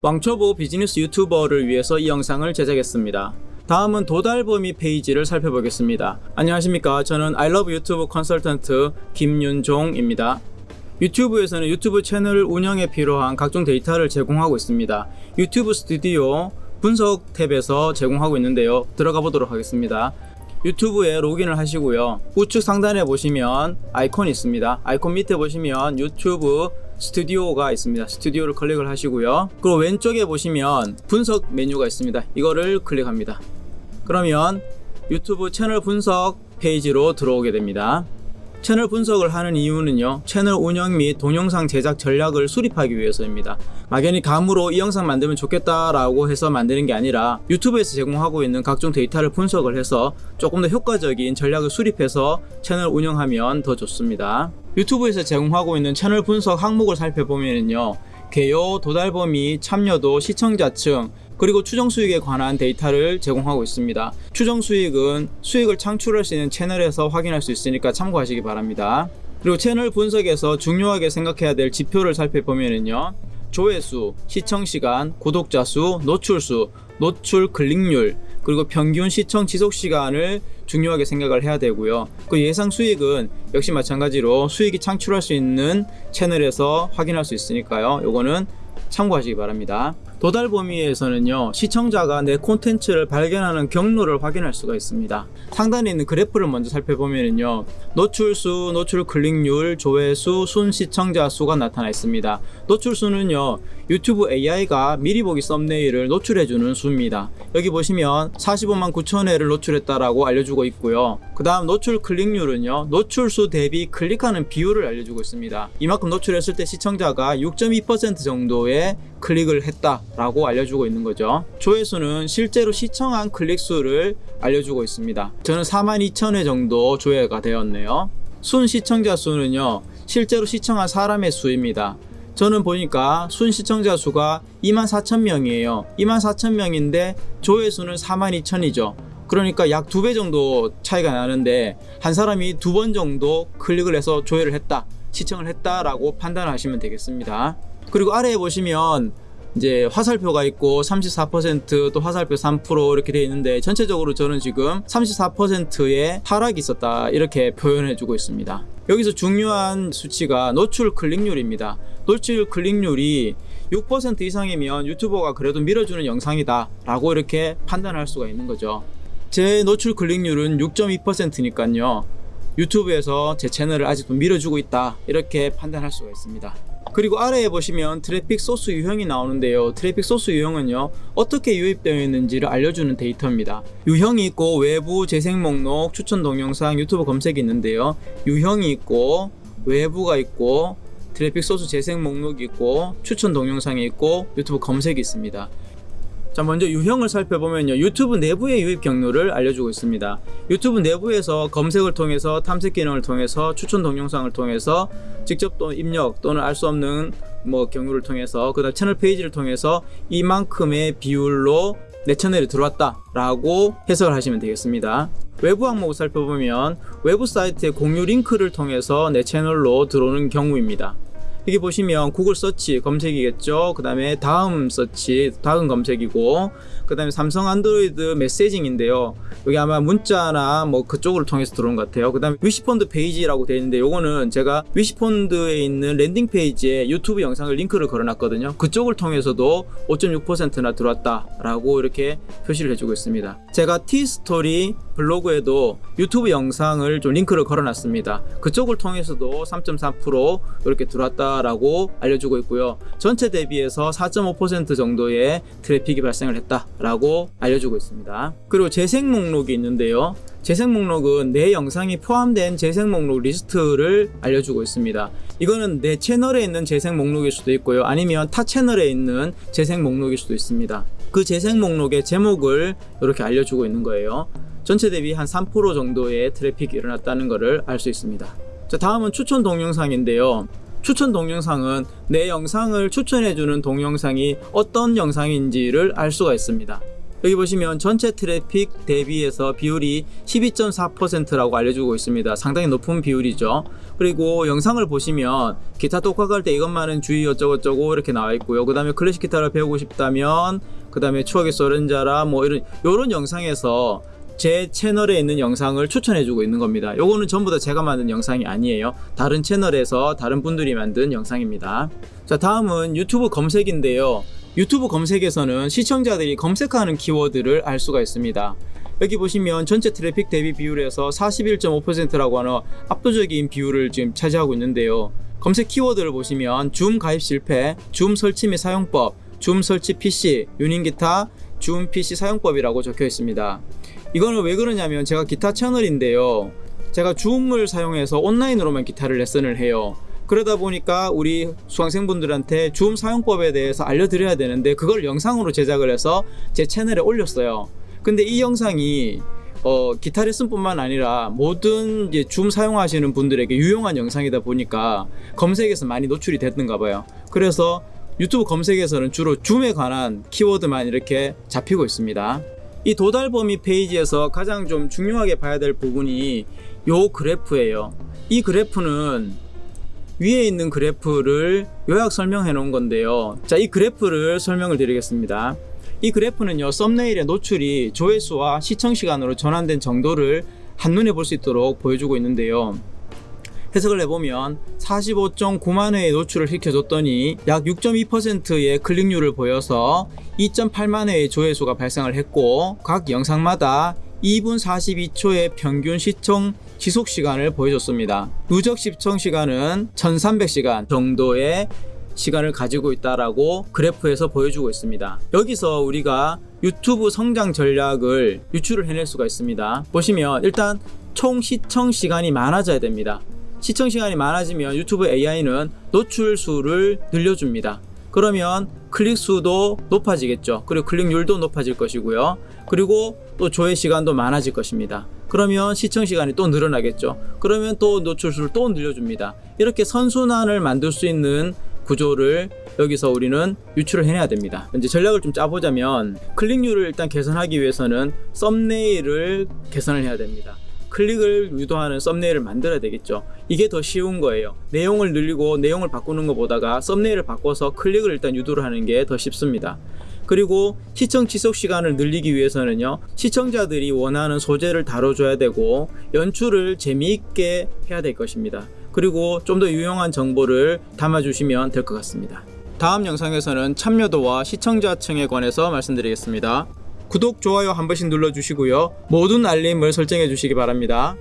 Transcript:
왕초보 비즈니스 유튜버를 위해서 이 영상을 제작했습니다. 다음은 도달 범위 페이지를 살펴보겠습니다. 안녕하십니까. 저는 아이러브 유튜브 컨설턴트 김윤종입니다. 유튜브에서는 유튜브 채널 운영에 필요한 각종 데이터를 제공하고 있습니다. 유튜브 스튜디오 분석 탭에서 제공하고 있는데요. 들어가 보도록 하겠습니다. 유튜브에 로그인을 하시고요. 우측 상단에 보시면 아이콘이 있습니다. 아이콘 밑에 보시면 유튜브 스튜디오가 있습니다. 스튜디오를 클릭을 하시고요. 그리고 왼쪽에 보시면 분석 메뉴가 있습니다. 이거를 클릭합니다. 그러면 유튜브 채널 분석 페이지로 들어오게 됩니다. 채널 분석을 하는 이유는요 채널 운영 및 동영상 제작 전략을 수립하기 위해서입니다. 막연히 감으로 이 영상 만들면 좋겠다 라고 해서 만드는 게 아니라 유튜브에서 제공하고 있는 각종 데이터를 분석을 해서 조금 더 효과적인 전략을 수립해서 채널 운영하면 더 좋습니다. 유튜브에서 제공하고 있는 채널 분석 항목을 살펴보면요 개요, 도달 범위, 참여도, 시청자층, 그리고 추정 수익에 관한 데이터를 제공하고 있습니다. 추정 수익은 수익을 창출할 수 있는 채널에서 확인할 수 있으니까 참고하시기 바랍니다. 그리고 채널 분석에서 중요하게 생각해야 될 지표를 살펴보면요. 조회수, 시청시간, 구독자 수, 노출수, 노출 클릭률, 그리고 평균 시청 지속 시간을 중요하게 생각을 해야 되고요. 그 예상 수익은 역시 마찬가지로 수익이 창출할 수 있는 채널에서 확인할 수 있으니까요. 요거는 참고하시기 바랍니다. 도달 범위에서는요 시청자가 내 콘텐츠를 발견하는 경로를 확인할 수가 있습니다. 상단에 있는 그래프를 먼저 살펴보면요 노출수, 노출 클릭률, 조회수, 순 시청자 수가 나타나 있습니다. 노출수는요 유튜브 AI가 미리 보기 썸네일을 노출해주는 수입니다. 여기 보시면 45만 9천회를 노출했다라고 알려주고 있고요. 그 다음 노출 클릭률은요 노출수 대비 클릭하는 비율을 알려주고 있습니다. 이만큼 노출했을 때 시청자가 6.2% 정도의 클릭을 했다 라고 알려주고 있는 거죠. 조회수는 실제로 시청한 클릭수를 알려주고 있습니다. 저는 42,000회 정도 조회가 되었네요. 순 시청자 수는요 실제로 시청한 사람의 수입니다. 저는 보니까 순 시청자 수가 24,000명이에요. 24,000명인데 조회수는 42,000이죠. 그러니까 약 두 배 정도 차이가 나는데 한 사람이 두 번 정도 클릭을 해서 조회를 했다 시청을 했다라고 판단하시면 되겠습니다 그리고 아래에 보시면 이제 화살표가 있고 34%또 화살표 3% 이렇게 되어 있는데 전체적으로 저는 지금 34%의 하락이 있었다 이렇게 표현해 주고 있습니다. 여기서 중요한 수치가 노출 클릭률입니다. 노출 클릭률이 6% 이상이면 유튜버가 그래도 밀어주는 영상이다 라고 이렇게 판단할 수가 있는 거죠. 제 노출 클릭률은 6.2%니까요. 유튜브에서 제 채널을 아직도 밀어주고 있다 이렇게 판단할 수가 있습니다 그리고 아래에 보시면 트래픽 소스 유형이 나오는데요. 트래픽 소스 유형은요 어떻게 유입되어 있는지를 알려주는 데이터입니다. 유형이 있고 외부 재생 목록 추천 동영상 유튜브 검색이 있는데요. 유형이 있고 외부가 있고 트래픽 소스 재생 목록이 있고 추천 동영상이 있고 유튜브 검색이 있습니다 자 먼저 유형을 살펴보면요. 유튜브 내부의 유입 경로를 알려주고 있습니다. 유튜브 내부에서 검색을 통해서 탐색 기능을 통해서 추천 동영상을 통해서 직접 또 입력 또는 알 수 없는 뭐 경로를 통해서 그 다음 채널 페이지를 통해서 이만큼의 비율로 내 채널에 들어왔다 라고 해석을 하시면 되겠습니다. 외부 항목을 살펴보면 외부 사이트의 공유 링크를 통해서 내 채널로 들어오는 경우입니다 여기 보시면 구글 서치 검색이겠죠? 그 다음에 다음 서치 다음 검색이고 그 다음에 삼성 안드로이드 messaging인데요. 여기 아마 문자나 뭐 그쪽을 통해서 들어온 것 같아요. 그 다음에 위시펀드 페이지라고 되어 있는데 요거는 제가 위시펀드에 있는 landing page에 유튜브 영상을 링크를 걸어놨거든요. 그쪽을 통해서도 5.6%나 들어왔다 라고 이렇게 표시를 해주고 있습니다. 제가 티스토리 블로그에도 유튜브 영상을 좀 링크를 걸어놨습니다. 그쪽을 통해서도 3.4% 이렇게 들어왔다 라고 알려주고 있고요. 전체 대비해서 4.5% 정도의 트래픽이 발생을 했다라고 알려주고 있습니다. 그리고 재생 목록이 있는데요. 재생 목록은 내 영상이 포함된 재생 목록 리스트를 알려주고 있습니다. 이거는 내 채널에 있는 재생 목록일 수도 있고요. 아니면 타 채널에 있는 재생 목록일 수도 있습니다. 그 재생 목록의 제목을 이렇게 알려주고 있는 거예요. 전체 대비 한 3% 정도의 트래픽이 일어났다는 것을 알 수 있습니다. 자 다음은 추천 동영상인데요 추천 동영상은 내 영상을 추천해주는 동영상이 어떤 영상인지를 알 수가 있습니다 여기 보시면 전체 트래픽 대비해서 비율이 12.4%라고 알려주고 있습니다. 상당히 높은 비율이죠. 그리고 영상을 보시면 기타 독학할 때 이것만은 주의 어쩌고저쩌고 이렇게 나와 있고요. 그 다음에 클래식 기타를 배우고 싶다면 그 다음에 추억의 소렌자라 뭐 이런 이런 영상에서 제 채널에 있는 영상을 추천해주고 있는 겁니다. 요거는 전부 다 제가 만든 영상이 아니에요. 다른 채널에서 다른 분들이 만든 영상입니다. 자, 다음은 유튜브 검색인데요. 유튜브 검색에서는 시청자들이 검색하는 키워드를 알 수가 있습니다. 여기 보시면 전체 트래픽 대비 비율에서 41.5%라고 하는 압도적인 비율을 지금 차지하고 있는데요. 검색 키워드를 보시면 줌 가입 실패, 줌 설치 및 사용법, 줌 설치 PC, 유닝 기타, 줌 PC 사용법이라고 적혀 있습니다. 이거는 왜 그러냐면 제가 기타 채널인데요. 제가 줌을 사용해서 온라인으로만 기타를 레슨을 해요. 그러다 보니까 우리 수강생분들한테 줌 사용법에 대해서 알려드려야 되는데 그걸 영상으로 제작을 해서 제 채널에 올렸어요. 근데 이 영상이 어, 기타 레슨뿐만 아니라 모든 줌 사용하시는 분들에게 유용한 영상이다 보니까 검색에서 많이 노출이 됐는가 봐요. 그래서 유튜브 검색에서는 주로 줌에 관한 키워드만 이렇게 잡히고 있습니다. 이 도달 범위 페이지에서 가장 좀 중요하게 봐야 될 부분이 요 그래프예요. 이 그래프는 위에 있는 그래프를 요약 설명해 놓은 건데요. 자, 이 그래프를 설명을 드리겠습니다. 이 그래프는요, 썸네일의 노출이 조회수와 시청 시간으로 전환된 정도를 한눈에 볼 수 있도록 보여주고 있는데요. 해석을 해보면 45.9만 회의 노출을 시켜줬더니 약 6.2%의 클릭률을 보여서 2.8만 회의 조회수가 발생을 했고 각 영상마다 2분 42초의 평균 시청 지속 시간을 보여줬습니다. 누적 시청 시간은 1300시간 정도의 시간을 가지고 있다라고 그래프에서 보여주고 있습니다. 여기서 우리가 유튜브 성장 전략을 유출을 해낼 수가 있습니다. 보시면 일단 총 시청 시간이 많아져야 됩니다. 시청 시간이 많아지면 유튜브 AI는 노출 수를 늘려줍니다. 그러면 클릭 수도 높아지겠죠. 그리고 클릭률도 높아질 것이고요. 그리고 또 조회 시간도 많아질 것입니다. 그러면 시청 시간이 또 늘어나겠죠. 그러면 또 노출 수를 또 늘려줍니다. 이렇게 선순환을 만들 수 있는 구조를 여기서 우리는 유출을 해내야 됩니다. 이제 전략을 좀 짜보자면 클릭률을 일단 개선하기 위해서는 썸네일을 개선을 해야 됩니다. 클릭을 유도하는 썸네일을 만들어야 되겠죠. 이게 더 쉬운 거예요. 내용을 늘리고 내용을 바꾸는 것보다가 썸네일을 바꿔서 클릭을 일단 유도를 하는 게 더 쉽습니다. 그리고 시청 지속 시간을 늘리기 위해서는요 시청자들이 원하는 소재를 다뤄줘야 되고 연출을 재미있게 해야 될 것입니다 그리고 좀 더 유용한 정보를 담아주시면 될 것 같습니다 다음 영상에서는 참여도와 시청자층에 관해서 말씀드리겠습니다 구독, 좋아요 한 번씩 눌러주시고요. 모든 알림을 설정해 주시기 바랍니다